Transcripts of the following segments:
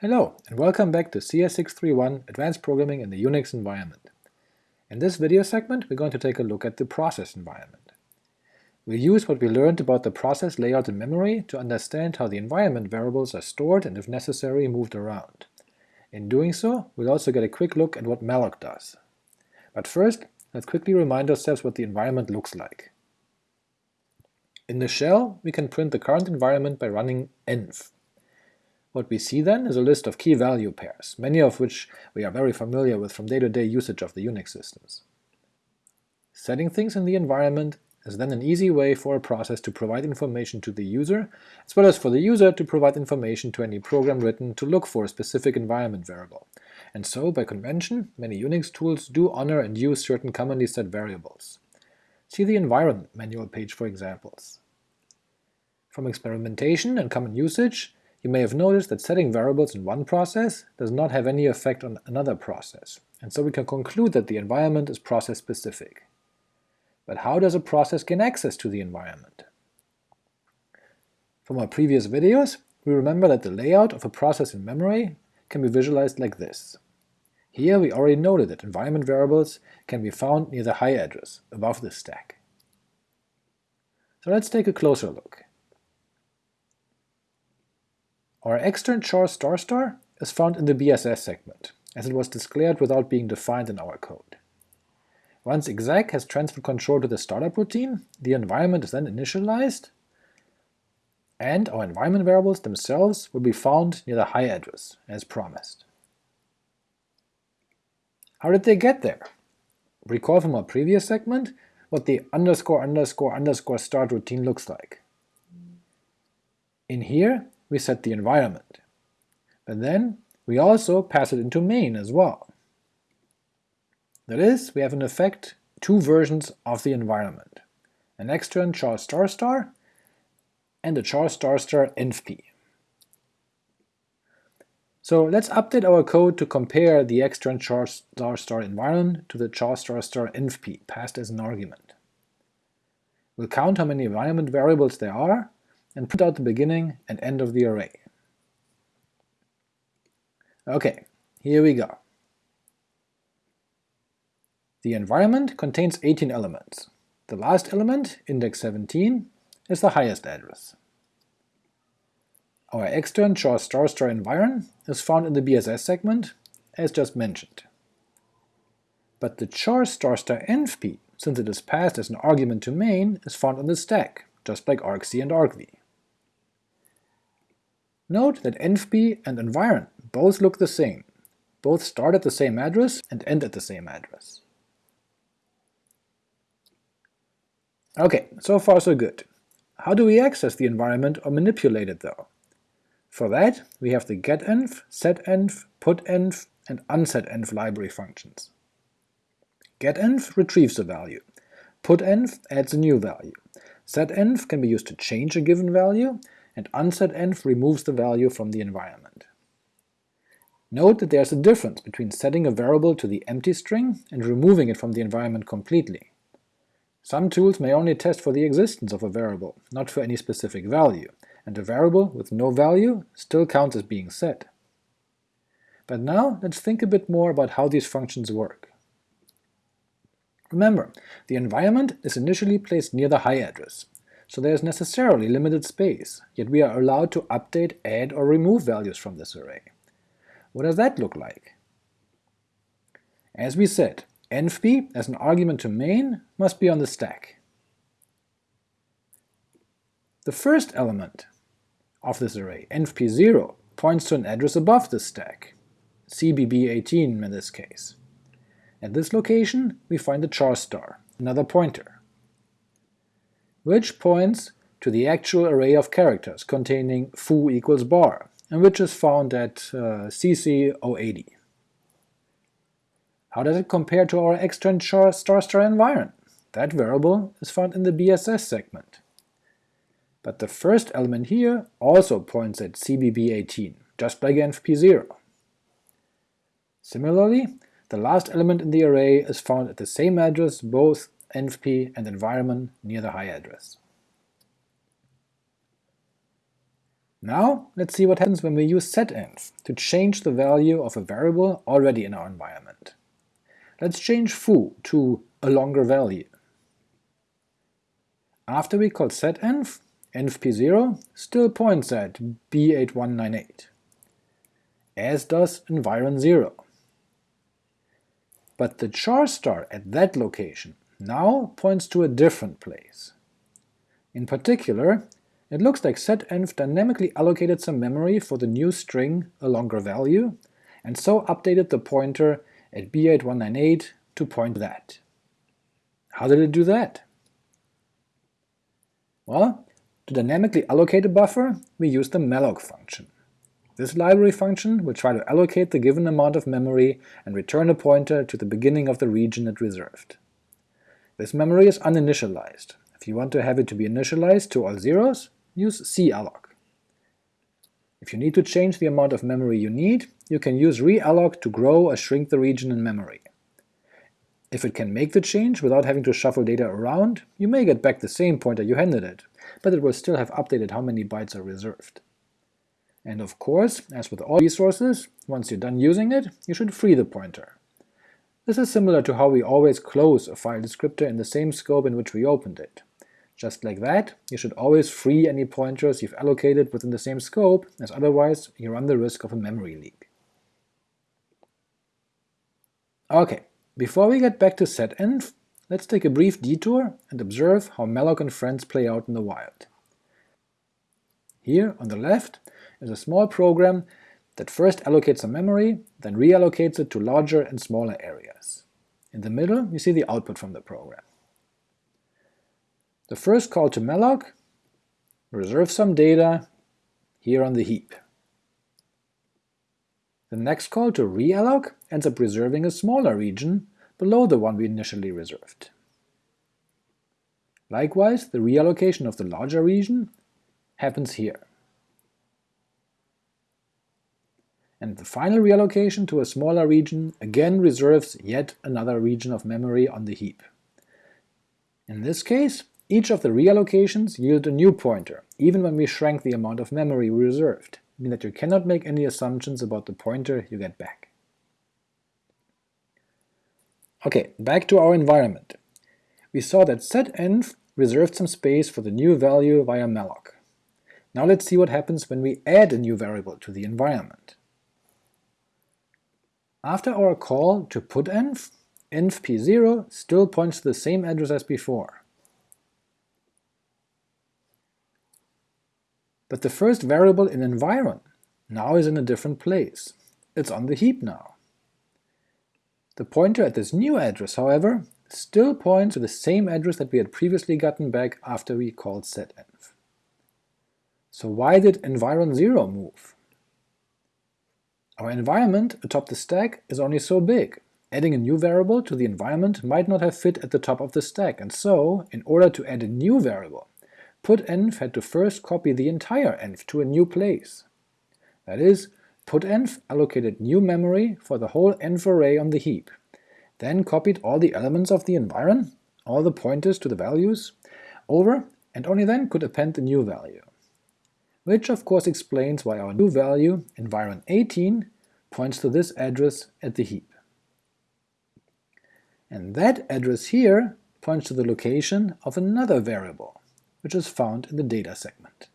Hello, and welcome back to CS631 Advanced Programming in the Unix Environment. In this video segment we're going to take a look at the process environment. We'll use what we learned about the process layout in memory to understand how the environment variables are stored and if necessary moved around. In doing so, we'll also get a quick look at what malloc does. But first, let's quickly remind ourselves what the environment looks like. In the shell, we can print the current environment by running env, what we see then is a list of key-value pairs, many of which we are very familiar with from day-to-day -day usage of the Unix systems. Setting things in the environment is then an easy way for a process to provide information to the user, as well as for the user to provide information to any program written to look for a specific environment variable, and so, by convention, many Unix tools do honor and use certain commonly set variables. See the environment manual page for examples. From experimentation and common usage, you may have noticed that setting variables in one process does not have any effect on another process, and so we can conclude that the environment is process-specific. But how does a process gain access to the environment? From our previous videos, we remember that the layout of a process in memory can be visualized like this. Here we already noted that environment variables can be found near the high address, above the stack. So let's take a closer look. Our extern char star star is found in the BSS segment, as it was declared without being defined in our code. Once exec has transferred control to the startup routine, the environment is then initialized, and our environment variables themselves will be found near the high address, as promised. How did they get there? Recall from our previous segment what the underscore underscore underscore start routine looks like. In here, we set the environment. But then we also pass it into main as well. That is, we have in effect two versions of the environment, an extern char star star and a char star star envp. So let's update our code to compare the extern char star star environment to the char star star envp passed as an argument. We'll count how many environment variables there are, and print out the beginning and end of the array. Ok, here we go. The environment contains 18 elements. The last element, index 17, is the highest address. Our extern char star star environ is found in the BSS segment, as just mentioned. But the char star star since it is passed as an argument to main, is found on the stack, just like argc and argv. Note that envp and environ both look the same, both start at the same address and end at the same address. Ok, so far so good. How do we access the environment or manipulate it though? For that, we have the getenv, setenv, putenv, and unsetenv library functions. getenv retrieves a value, putenv adds a new value, setenv can be used to change a given value, and unsetenv removes the value from the environment. Note that there's a difference between setting a variable to the empty string and removing it from the environment completely. Some tools may only test for the existence of a variable, not for any specific value, and a variable with no value still counts as being set. But now let's think a bit more about how these functions work. Remember, the environment is initially placed near the high address, so there is necessarily limited space, yet we are allowed to update, add, or remove values from this array. What does that look like? As we said, envp as an argument to main must be on the stack. The first element of this array, envp0, points to an address above the stack, cbb18 in this case. At this location we find the char star, another pointer which points to the actual array of characters containing foo equals bar, and which is found at uh, cc080. How does it compare to our extern star star environ? That variable is found in the BSS segment. But the first element here also points at cbb18, just like envp0. Similarly, the last element in the array is found at the same address both envp, and environment near the high address. Now let's see what happens when we use setenv to change the value of a variable already in our environment. Let's change foo to a longer value. After we call setenv, envp0 still points at b8198, as does environ0. But the char star at that location now points to a different place. In particular, it looks like setenv dynamically allocated some memory for the new string a longer value, and so updated the pointer at b8198 to point that. How did it do that? Well, to dynamically allocate a buffer, we use the malloc function. This library function will try to allocate the given amount of memory and return a pointer to the beginning of the region it reserved. This memory is uninitialized. If you want to have it to be initialized to all zeros, use calloc. If you need to change the amount of memory you need, you can use realloc to grow or shrink the region in memory. If it can make the change without having to shuffle data around, you may get back the same pointer you handed it, but it will still have updated how many bytes are reserved. And of course, as with all resources, once you're done using it, you should free the pointer. This is similar to how we always close a file descriptor in the same scope in which we opened it. Just like that, you should always free any pointers you've allocated within the same scope, as otherwise you run the risk of a memory leak. Ok, before we get back to setenv, let's take a brief detour and observe how malloc and friends play out in the wild. Here, on the left, is a small program that first allocates some memory, then reallocates it to larger and smaller areas. In the middle, you see the output from the program. The first call to malloc reserves some data here on the heap. The next call to realloc ends up reserving a smaller region below the one we initially reserved. Likewise, the reallocation of the larger region happens here. And the final reallocation to a smaller region again reserves yet another region of memory on the heap. In this case, each of the reallocations yield a new pointer, even when we shrank the amount of memory we reserved, meaning that you cannot make any assumptions about the pointer you get back. Ok, back to our environment. We saw that setenv reserved some space for the new value via malloc. Now let's see what happens when we add a new variable to the environment. After our call to putenv, envp0 still points to the same address as before. But the first variable in environ now is in a different place. It's on the heap now. The pointer at this new address, however, still points to the same address that we had previously gotten back after we called setenv. So why did environ0 move? Our environment atop the stack is only so big. Adding a new variable to the environment might not have fit at the top of the stack, and so, in order to add a new variable, putenv had to first copy the entire env to a new place. That is, putenv allocated new memory for the whole env array on the heap, then copied all the elements of the environ, all the pointers to the values, over, and only then could append the new value. Which of course explains why our new value, environ18, points to this address at the heap. And that address here points to the location of another variable, which is found in the data segment.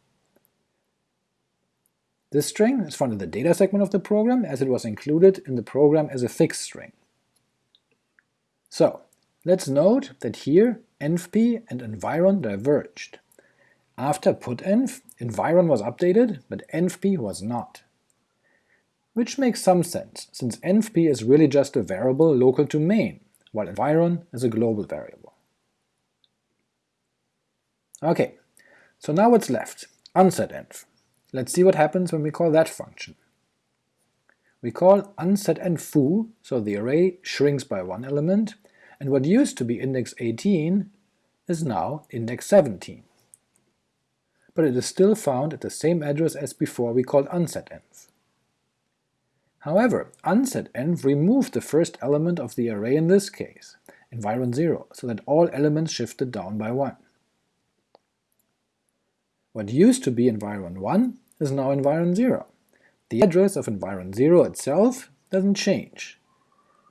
This string is found in the data segment of the program as it was included in the program as a fixed string. So, let's note that here envp and environ diverged. After putenv, environ was updated, but envp was not. Which makes some sense, since envp is really just a variable local to main, while environ is a global variable. Ok, so now what's left? unsetenv. Let's see what happens when we call that function. We call unsetenv so the array shrinks by one element, and what used to be index 18 is now index 17. But it is still found at the same address as before we called unsetenv. However, unsetenv removed the first element of the array in this case, environ0, so that all elements shifted down by one. What used to be environ1 is now environ 0. The address of environ 0 itself doesn't change,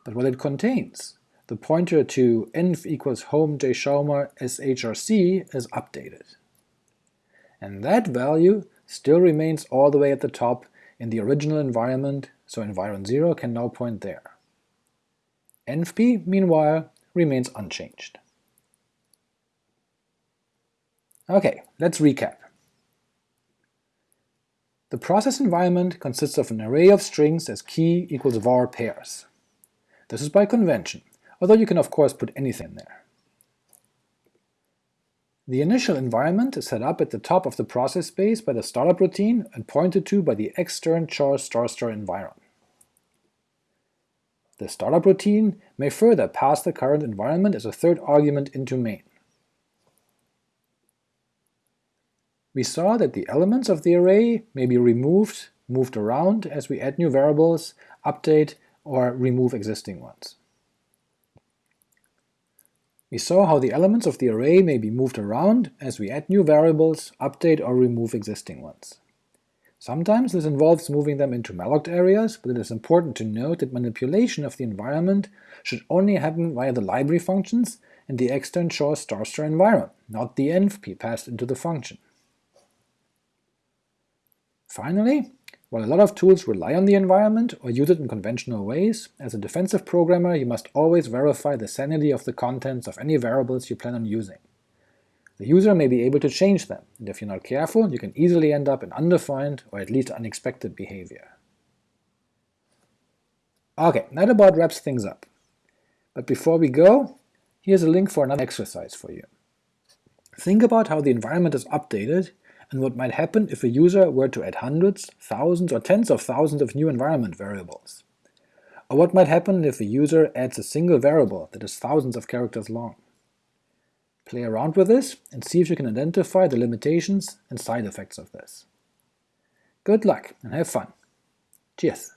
but what it contains, the pointer to env equals home jschauma shrc is updated. And that value still remains all the way at the top in the original environment, so environ 0 can now point there. envp, meanwhile, remains unchanged. Okay, let's recap. The process environment consists of an array of strings as key equals var pairs. This is by convention, although you can of course put anything there. The initial environment is set up at the top of the process space by the startup routine and pointed to by the extern char star star environ. The startup routine may further pass the current environment as a third argument into main. we saw that the elements of the array may be removed, moved around as we add new variables, update, or remove existing ones. We saw how the elements of the array may be moved around as we add new variables, update or remove existing ones. Sometimes this involves moving them into malloc areas, but it is important to note that manipulation of the environment should only happen via the library functions and the extern char star star environ, not the envp passed into the function. Finally, while a lot of tools rely on the environment or use it in conventional ways, as a defensive programmer you must always verify the sanity of the contents of any variables you plan on using. The user may be able to change them, and if you're not careful you can easily end up in undefined or at least unexpected behavior. Ok, that about wraps things up. But before we go, here's a link for another exercise for you. Think about how the environment is updated and what might happen if a user were to add hundreds, thousands, or tens of thousands of new environment variables. Or what might happen if a user adds a single variable that is thousands of characters long. Play around with this and see if you can identify the limitations and side effects of this. Good luck and have fun. Cheers!